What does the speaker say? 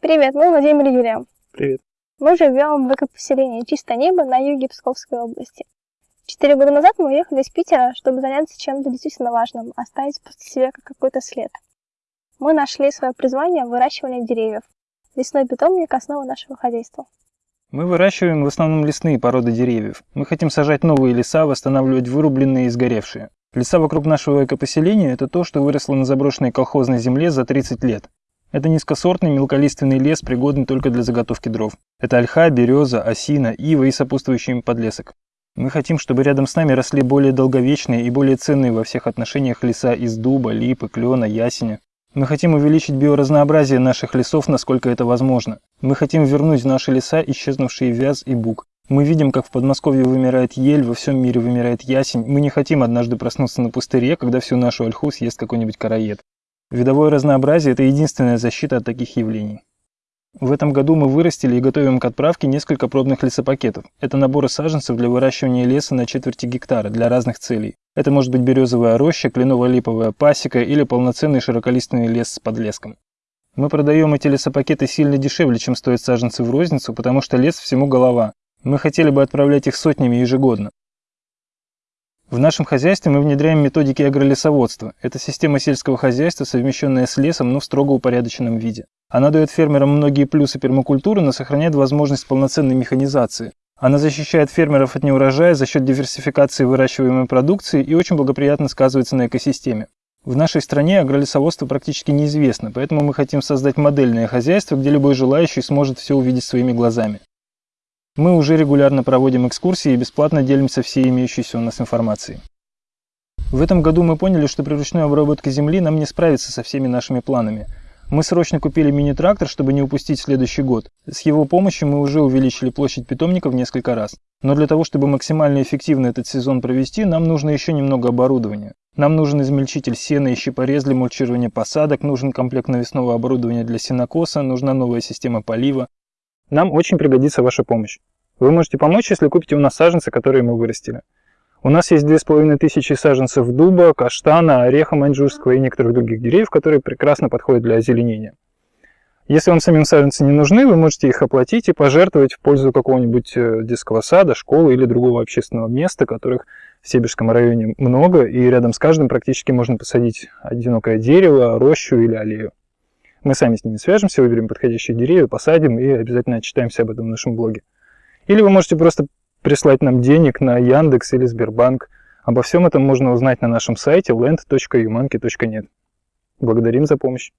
Привет, мы Владимир и Юлия. Привет. Мы живем в экопоселении «Чистое небо» на юге Псковской области. Четыре года назад мы уехали из Питера, чтобы заняться чем-то действительно важным, оставить после себя какой-то след. Мы нашли свое призвание в выращивании деревьев. Лесной питомник – основа нашего хозяйства. Мы выращиваем в основном лесные породы деревьев. Мы хотим сажать новые леса, восстанавливать вырубленные и сгоревшие. Леса вокруг нашего экопоселения – это то, что выросло на заброшенной колхозной земле за 30 лет. Это низкосортный мелколиственный лес, пригодный только для заготовки дров. Это ольха, береза, осина, ива и сопутствующий им подлесок. Мы хотим, чтобы рядом с нами росли более долговечные и более ценные во всех отношениях леса из дуба, липы, клена, ясеня. Мы хотим увеличить биоразнообразие наших лесов, насколько это возможно. Мы хотим вернуть в наши леса исчезнувшие вяз и бук. Мы видим, как в Подмосковье вымирает ель, во всем мире вымирает ясень. Мы не хотим однажды проснуться на пустыре, когда всю нашу ольху съест какой-нибудь караед. Видовое разнообразие – это единственная защита от таких явлений. В этом году мы вырастили и готовим к отправке несколько пробных лесопакетов. Это наборы саженцев для выращивания леса на четверти гектара для разных целей. Это может быть березовая роща, кленово-липовая пасека или полноценный широколиственный лес с подлеском. Мы продаем эти лесопакеты сильно дешевле, чем стоят саженцы в розницу, потому что лес всему голова. Мы хотели бы отправлять их сотнями ежегодно. В нашем хозяйстве мы внедряем методики агролесоводства. Это система сельского хозяйства, совмещенная с лесом, но в строго упорядоченном виде. Она дает фермерам многие плюсы пермакультуры, но сохраняет возможность полноценной механизации. Она защищает фермеров от неурожая за счет диверсификации выращиваемой продукции и очень благоприятно сказывается на экосистеме. В нашей стране агролесоводство практически неизвестно, поэтому мы хотим создать модельное хозяйство, где любой желающий сможет все увидеть своими глазами. Мы уже регулярно проводим экскурсии и бесплатно делимся всей имеющейся у нас информацией. В этом году мы поняли, что при ручной обработке земли нам не справиться со всеми нашими планами. Мы срочно купили мини-трактор, чтобы не упустить следующий год. С его помощью мы уже увеличили площадь питомника в несколько раз. Но для того, чтобы максимально эффективно этот сезон провести, нам нужно еще немного оборудования. Нам нужен измельчитель сена и щипорез для мульчирования посадок, нужен комплект навесного оборудования для сенокоса, нужна новая система полива. Нам очень пригодится ваша помощь. Вы можете помочь, если купите у нас саженцы, которые мы вырастили. У нас есть 2500 саженцев дуба, каштана, ореха маньчжурского и некоторых других деревьев, которые прекрасно подходят для озеленения. Если вам самим саженцы не нужны, вы можете их оплатить и пожертвовать в пользу какого-нибудь э, детского сада, школы или другого общественного места, которых в Сибирском районе много, и рядом с каждым практически можно посадить одинокое дерево, рощу или аллею. Мы сами с ними свяжемся, выберем подходящие деревья, посадим и обязательно отчитаемся об этом в нашем блоге. Или вы можете просто прислать нам денег на Яндекс или Сбербанк. Обо всем этом можно узнать на нашем сайте land.umanki.net. Благодарим за помощь.